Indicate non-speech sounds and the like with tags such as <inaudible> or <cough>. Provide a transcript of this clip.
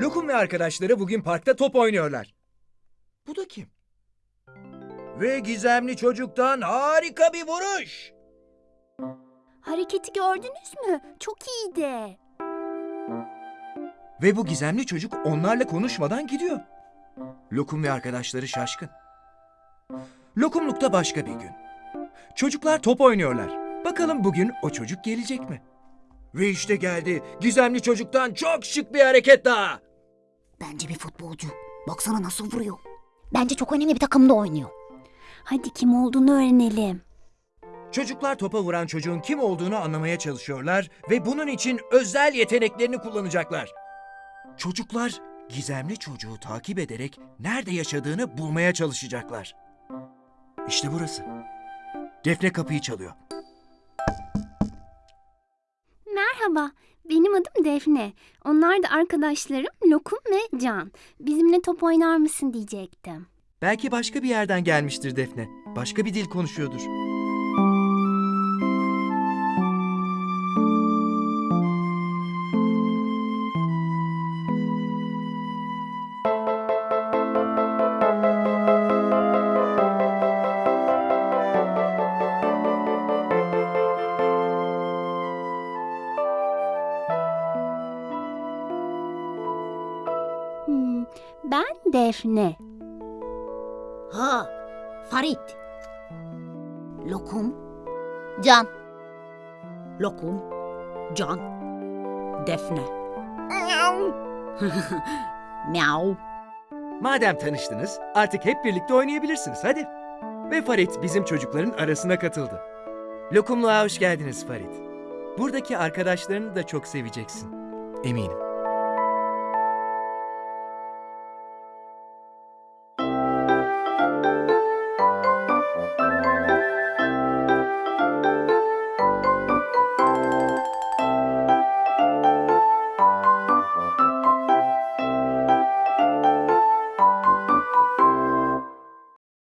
Lokum ve arkadaşları bugün parkta top oynuyorlar. Bu da kim? Ve gizemli çocuktan harika bir vuruş. Hareketi gördünüz mü? Çok iyiydi. Ve bu gizemli çocuk onlarla konuşmadan gidiyor. Lokum ve arkadaşları şaşkın. Lokumlukta başka bir gün. Çocuklar top oynuyorlar. Bakalım bugün o çocuk gelecek mi? Ve işte geldi. Gizemli çocuktan çok şık bir hareket daha. Bence bir futbolcu. Baksana nasıl vuruyor. Bence çok önemli bir takımda oynuyor. Hadi kim olduğunu öğrenelim. Çocuklar topa vuran çocuğun kim olduğunu anlamaya çalışıyorlar ve bunun için özel yeteneklerini kullanacaklar. Çocuklar gizemli çocuğu takip ederek nerede yaşadığını bulmaya çalışacaklar. İşte burası. Defne kapıyı çalıyor. Merhaba, benim adım Defne. Onlar da arkadaşlarım Lokum ve Can. Bizimle top oynar mısın diyecektim. Belki başka bir yerden gelmiştir Defne. Başka bir dil konuşuyordur. Hmm, ben Defne. Ha, Farit. Lokum. Can. Lokum. Can. Defne. <laughs> Miau. Madem tanıştınız, artık hep birlikte oynayabilirsiniz. Hadi. Ve Farit bizim çocukların arasına katıldı. Lokumluğa hoş geldiniz Farit. Buradaki arkadaşlarını da çok seveceksin. Eminim.